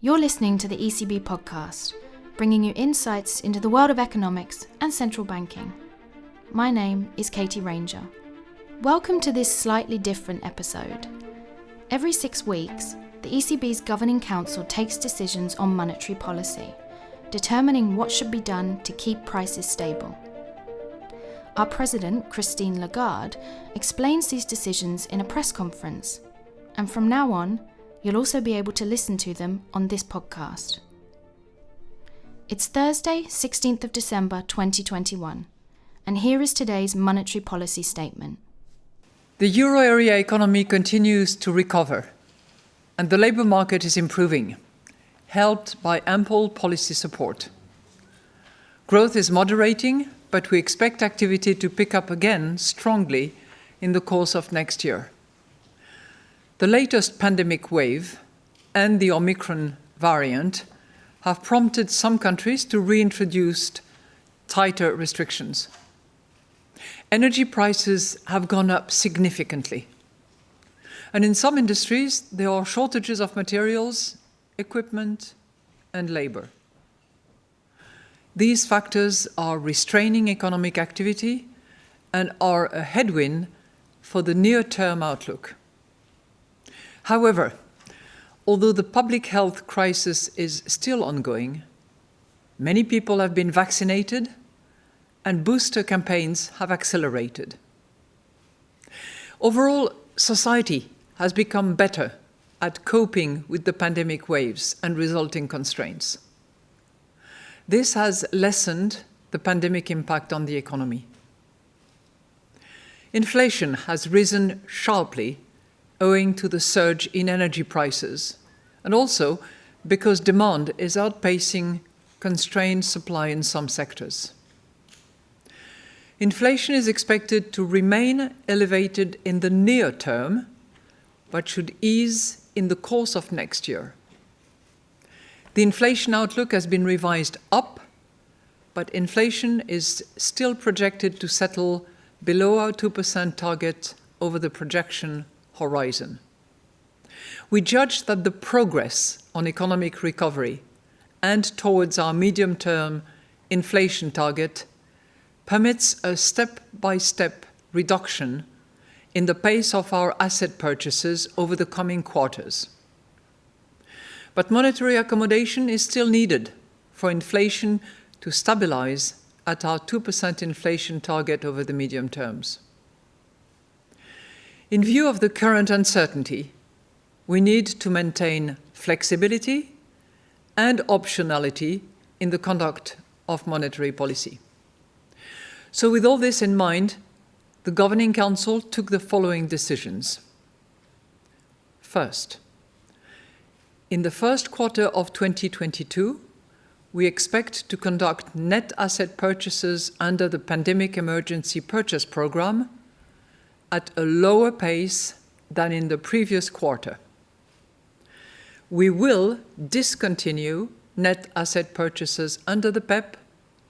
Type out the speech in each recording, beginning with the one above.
You're listening to the ECB podcast, bringing you insights into the world of economics and central banking. My name is Katie Ranger. Welcome to this slightly different episode. Every six weeks, the ECB's Governing Council takes decisions on monetary policy, determining what should be done to keep prices stable. Our president, Christine Lagarde, explains these decisions in a press conference, and from now on, you'll also be able to listen to them on this podcast. It's Thursday, 16th of December 2021, and here is today's monetary policy statement. The euro area economy continues to recover, and the labour market is improving, helped by ample policy support. Growth is moderating but we expect activity to pick up again strongly in the course of next year. The latest pandemic wave and the Omicron variant have prompted some countries to reintroduce tighter restrictions. Energy prices have gone up significantly. And in some industries, there are shortages of materials, equipment, and labor. These factors are restraining economic activity and are a headwind for the near-term outlook. However, although the public health crisis is still ongoing, many people have been vaccinated and booster campaigns have accelerated. Overall, society has become better at coping with the pandemic waves and resulting constraints. This has lessened the pandemic impact on the economy. Inflation has risen sharply owing to the surge in energy prices, and also because demand is outpacing constrained supply in some sectors. Inflation is expected to remain elevated in the near term, but should ease in the course of next year. The inflation outlook has been revised up, but inflation is still projected to settle below our 2% target over the projection horizon. We judge that the progress on economic recovery and towards our medium-term inflation target permits a step-by-step -step reduction in the pace of our asset purchases over the coming quarters. But monetary accommodation is still needed for inflation to stabilize at our 2% inflation target over the medium terms. In view of the current uncertainty, we need to maintain flexibility and optionality in the conduct of monetary policy. So with all this in mind, the Governing Council took the following decisions. First, in the first quarter of 2022, we expect to conduct net asset purchases under the Pandemic Emergency Purchase Programme at a lower pace than in the previous quarter. We will discontinue net asset purchases under the PEPP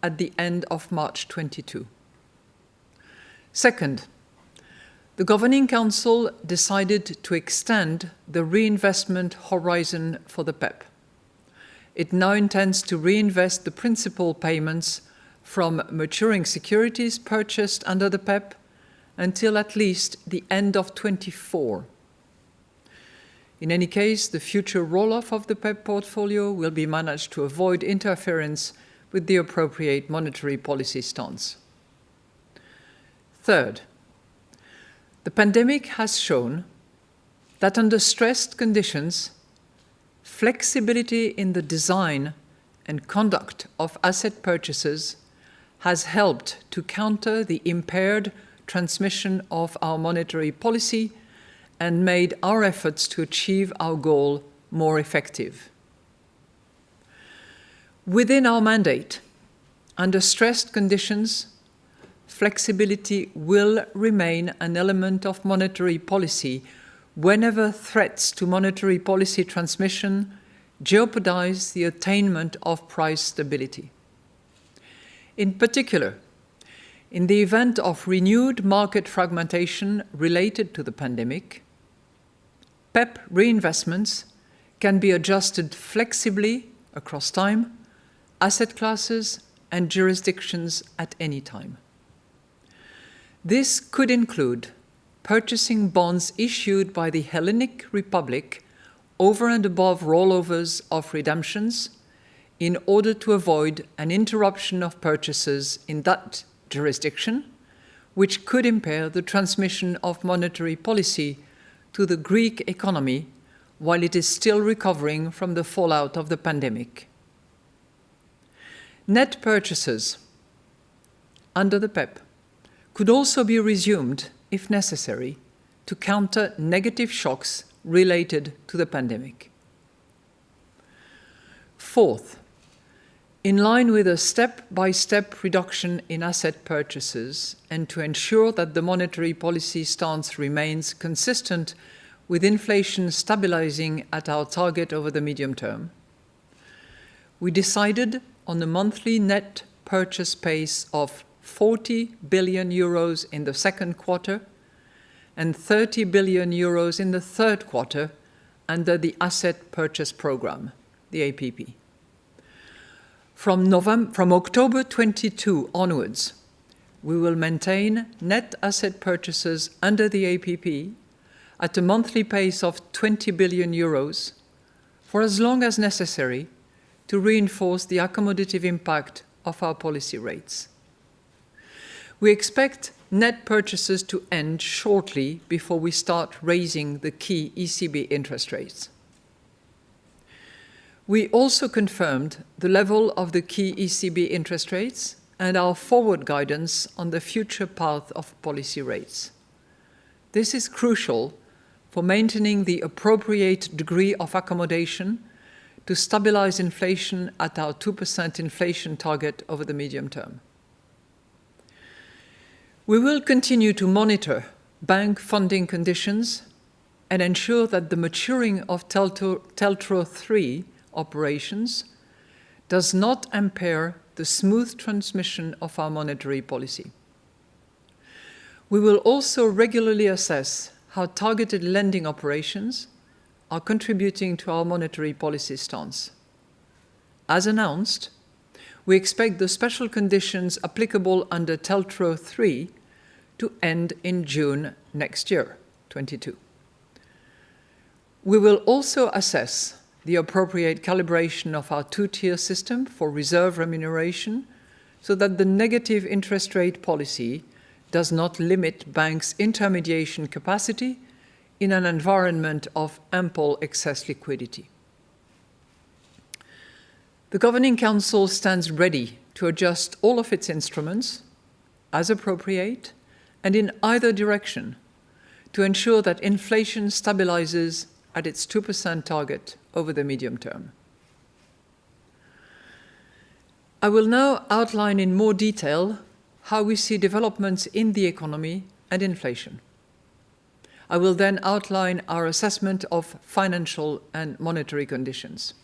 at the end of March 22. Second, the Governing Council decided to extend the reinvestment horizon for the PEPP. It now intends to reinvest the principal payments from maturing securities purchased under the PEPP until at least the end of 24. In any case, the future roll-off of the PEPP portfolio will be managed to avoid interference with the appropriate monetary policy stance. Third, the pandemic has shown that under stressed conditions, flexibility in the design and conduct of asset purchases has helped to counter the impaired transmission of our monetary policy and made our efforts to achieve our goal more effective. Within our mandate, under stressed conditions, flexibility will remain an element of monetary policy whenever threats to monetary policy transmission jeopardize the attainment of price stability. In particular, in the event of renewed market fragmentation related to the pandemic, PEPP reinvestments can be adjusted flexibly across time, asset classes, and jurisdictions at any time. This could include purchasing bonds issued by the Hellenic Republic over and above rollovers of redemptions in order to avoid an interruption of purchases in that jurisdiction, which could impair the transmission of monetary policy to the Greek economy while it is still recovering from the fallout of the pandemic. Net purchases under the PEPP could also be resumed, if necessary, to counter negative shocks related to the pandemic. Fourth, in line with a step-by-step -step reduction in asset purchases and to ensure that the monetary policy stance remains consistent with inflation stabilizing at our target over the medium term, we decided on a monthly net purchase pace of 40 billion euros in the second quarter and 30 billion euros in the third quarter under the Asset Purchase Programme, the APP. From, November, from October 22 onwards, we will maintain net asset purchases under the APP at a monthly pace of 20 billion euros for as long as necessary to reinforce the accommodative impact of our policy rates. We expect net purchases to end shortly before we start raising the key ECB interest rates. We also confirmed the level of the key ECB interest rates and our forward guidance on the future path of policy rates. This is crucial for maintaining the appropriate degree of accommodation to stabilize inflation at our 2% inflation target over the medium term. We will continue to monitor bank funding conditions and ensure that the maturing of TLTRO III operations does not impair the smooth transmission of our monetary policy. We will also regularly assess how targeted lending operations are contributing to our monetary policy stance. As announced, we expect the special conditions applicable under TLTRO III to end in June next year, 22. We will also assess the appropriate calibration of our two-tier system for reserve remuneration so that the negative interest rate policy does not limit banks' intermediation capacity in an environment of ample excess liquidity. The Governing Council stands ready to adjust all of its instruments, as appropriate, and in either direction, to ensure that inflation stabilizes at its 2% target over the medium term. I will now outline in more detail how we see developments in the economy and inflation. I will then outline our assessment of financial and monetary conditions.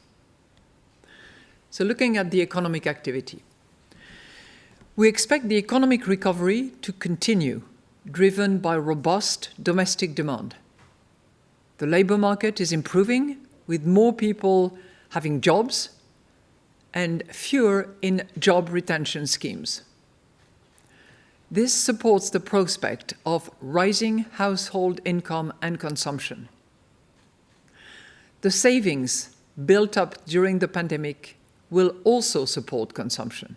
So looking at the economic activity. We expect the economic recovery to continue, driven by robust domestic demand. The labour market is improving, with more people having jobs and fewer in job retention schemes. This supports the prospect of rising household income and consumption. The savings built up during the pandemic will also support consumption.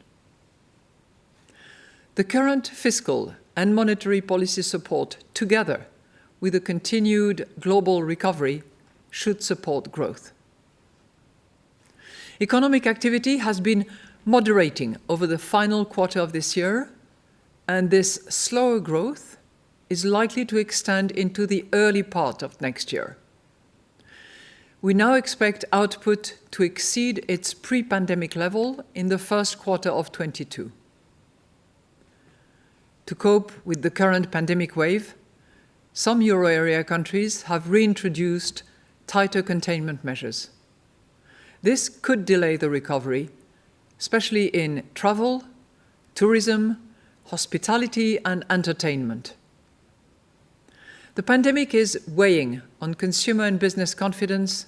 The current fiscal and monetary policy support, together with a continued global recovery, should support growth. Economic activity has been moderating over the final quarter of this year and this slower growth is likely to extend into the early part of next year. We now expect output to exceed its pre-pandemic level in the first quarter of 22. To cope with the current pandemic wave, some euro area countries have reintroduced tighter containment measures. This could delay the recovery, especially in travel, tourism, hospitality and entertainment. The pandemic is weighing on consumer and business confidence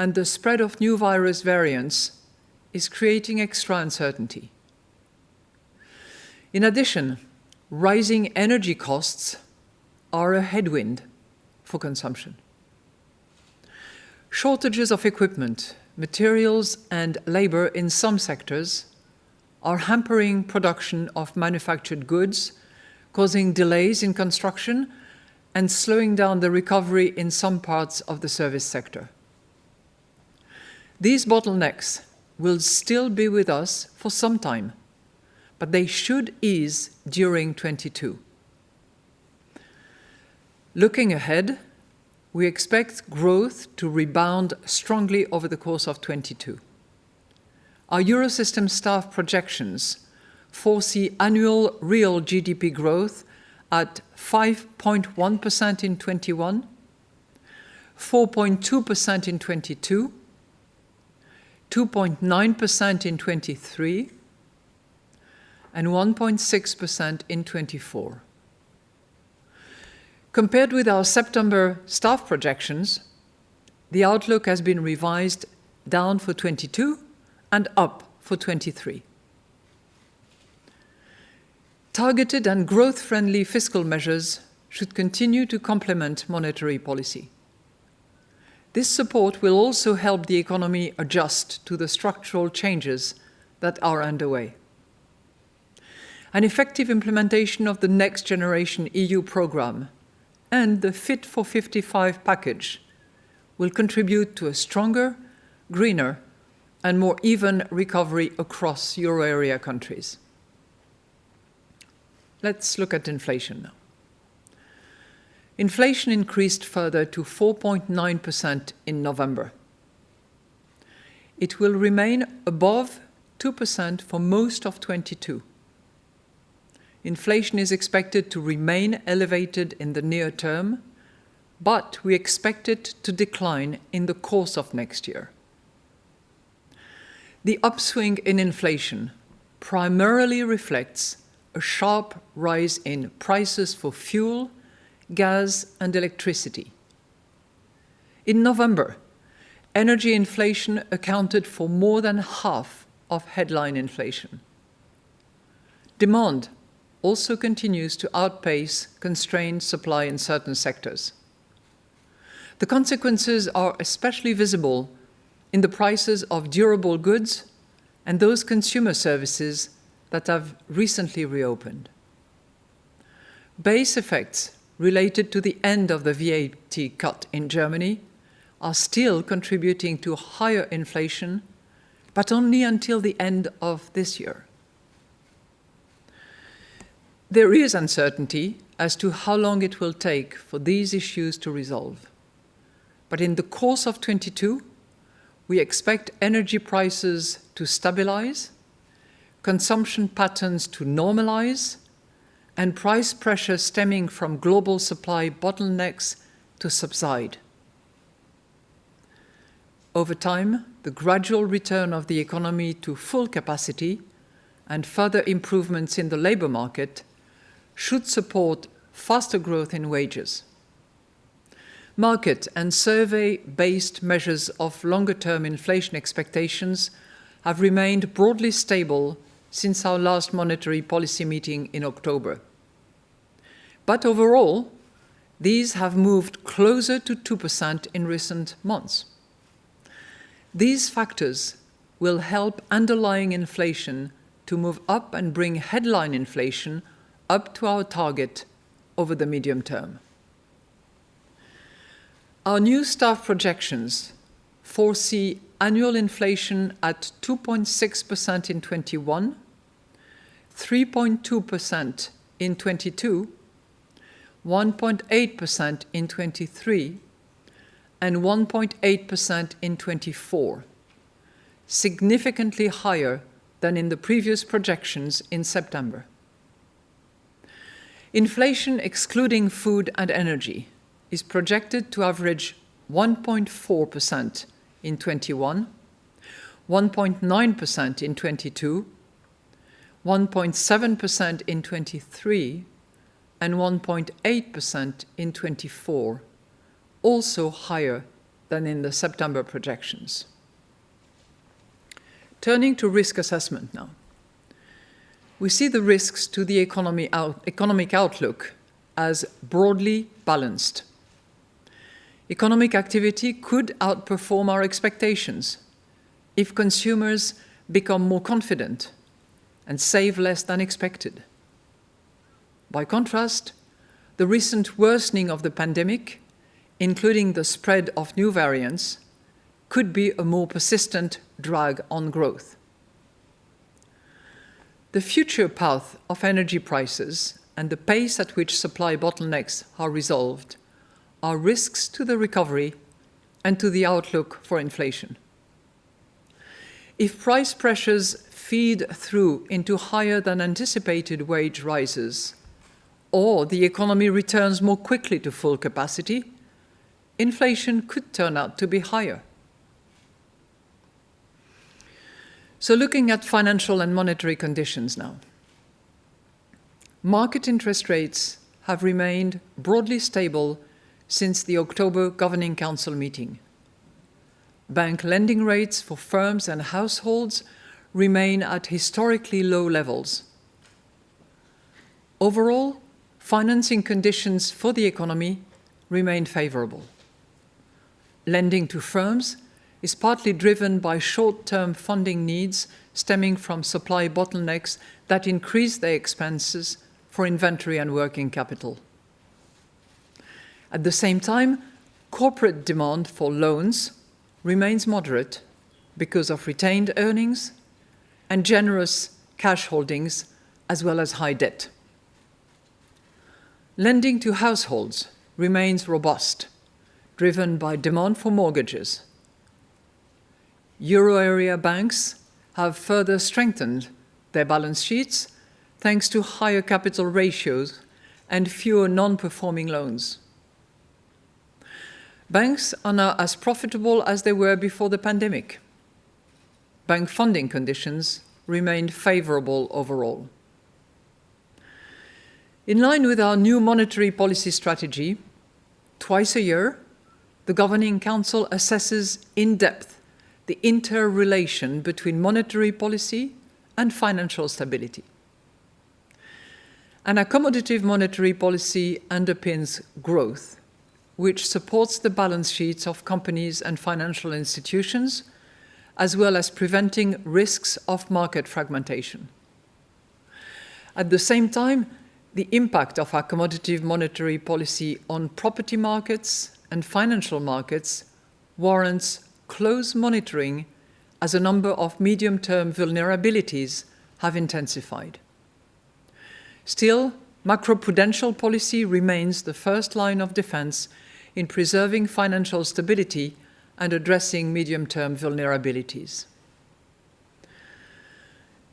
and the spread of new virus variants is creating extra uncertainty. In addition, rising energy costs are a headwind for consumption. Shortages of equipment, materials and labor in some sectors are hampering production of manufactured goods, causing delays in construction and slowing down the recovery in some parts of the service sector. These bottlenecks will still be with us for some time, but they should ease during 22. Looking ahead, we expect growth to rebound strongly over the course of 22. Our Eurosystem staff projections foresee annual real GDP growth at 5.1% in 21, 4.2% in 22, 2.9% in 23, and 1.6% in 24. Compared with our September staff projections, the outlook has been revised down for 22 and up for 23. Targeted and growth-friendly fiscal measures should continue to complement monetary policy. This support will also help the economy adjust to the structural changes that are underway. An effective implementation of the Next Generation EU programme and the Fit for 55 package will contribute to a stronger, greener and more even recovery across euro area countries. Let's look at inflation now. Inflation increased further to 4.9% in November. It will remain above 2% for most of 22. Inflation is expected to remain elevated in the near term, but we expect it to decline in the course of next year. The upswing in inflation primarily reflects a sharp rise in prices for fuel, gas and electricity. In November, energy inflation accounted for more than half of headline inflation. Demand also continues to outpace constrained supply in certain sectors. The consequences are especially visible in the prices of durable goods and those consumer services that have recently reopened. Base effects related to the end of the VAT cut in Germany are still contributing to higher inflation, but only until the end of this year. There is uncertainty as to how long it will take for these issues to resolve. But in the course of 22, we expect energy prices to stabilize consumption patterns to normalize, and price pressure stemming from global supply bottlenecks to subside. Over time, the gradual return of the economy to full capacity and further improvements in the labour market should support faster growth in wages. Market and survey-based measures of longer-term inflation expectations have remained broadly stable since our last monetary policy meeting in October. But overall, these have moved closer to 2% in recent months. These factors will help underlying inflation to move up and bring headline inflation up to our target over the medium term. Our new staff projections foresee annual inflation at 2.6% in 21, 3.2% in 22, 1.8% in 23, and 1.8% in 24, significantly higher than in the previous projections in September. Inflation excluding food and energy is projected to average 1.4% in 21, 1.9% in 22, 1.7% in 23, and 1.8% in 24, also higher than in the September projections. Turning to risk assessment now. We see the risks to the out, economic outlook as broadly balanced. Economic activity could outperform our expectations if consumers become more confident and save less than expected. By contrast, the recent worsening of the pandemic, including the spread of new variants, could be a more persistent drag on growth. The future path of energy prices and the pace at which supply bottlenecks are resolved are risks to the recovery and to the outlook for inflation. If price pressures feed through into higher than anticipated wage rises, or the economy returns more quickly to full capacity, inflation could turn out to be higher. So looking at financial and monetary conditions now. Market interest rates have remained broadly stable since the October Governing Council meeting. Bank lending rates for firms and households remain at historically low levels. Overall, financing conditions for the economy remain favorable. Lending to firms is partly driven by short-term funding needs stemming from supply bottlenecks that increase their expenses for inventory and working capital. At the same time, corporate demand for loans remains moderate because of retained earnings and generous cash holdings as well as high debt. Lending to households remains robust, driven by demand for mortgages euro area banks have further strengthened their balance sheets thanks to higher capital ratios and fewer non-performing loans. Banks are now as profitable as they were before the pandemic. Bank funding conditions remained favorable overall. In line with our new monetary policy strategy, twice a year, the Governing Council assesses in depth the interrelation between monetary policy and financial stability. An accommodative monetary policy underpins growth, which supports the balance sheets of companies and financial institutions, as well as preventing risks of market fragmentation. At the same time, the impact of accommodative monetary policy on property markets and financial markets warrants close monitoring as a number of medium-term vulnerabilities have intensified. Still, macroprudential policy remains the first line of defense in preserving financial stability and addressing medium-term vulnerabilities.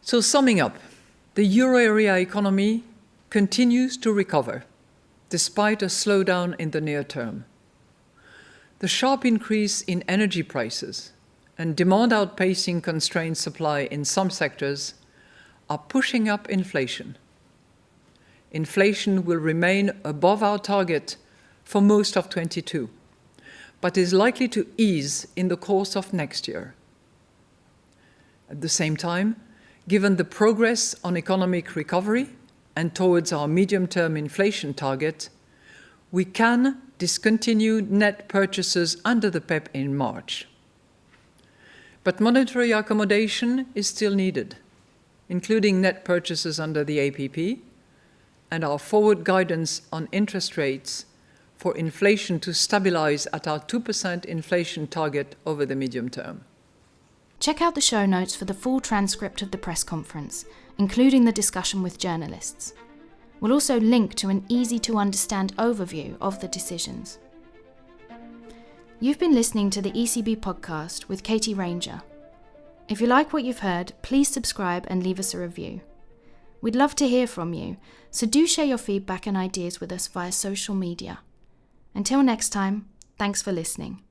So summing up, the euro area economy continues to recover, despite a slowdown in the near term. The sharp increase in energy prices and demand outpacing constrained supply in some sectors are pushing up inflation. Inflation will remain above our target for most of 22, but is likely to ease in the course of next year. At the same time, given the progress on economic recovery and towards our medium-term inflation target, we can discontinue net purchases under the PEPP in March. But monetary accommodation is still needed, including net purchases under the APP and our forward guidance on interest rates for inflation to stabilize at our 2% inflation target over the medium term. Check out the show notes for the full transcript of the press conference, including the discussion with journalists. We'll also link to an easy to understand overview of the decisions. You've been listening to the ECB podcast with Katie Ranger. If you like what you've heard, please subscribe and leave us a review. We'd love to hear from you, so do share your feedback and ideas with us via social media. Until next time, thanks for listening.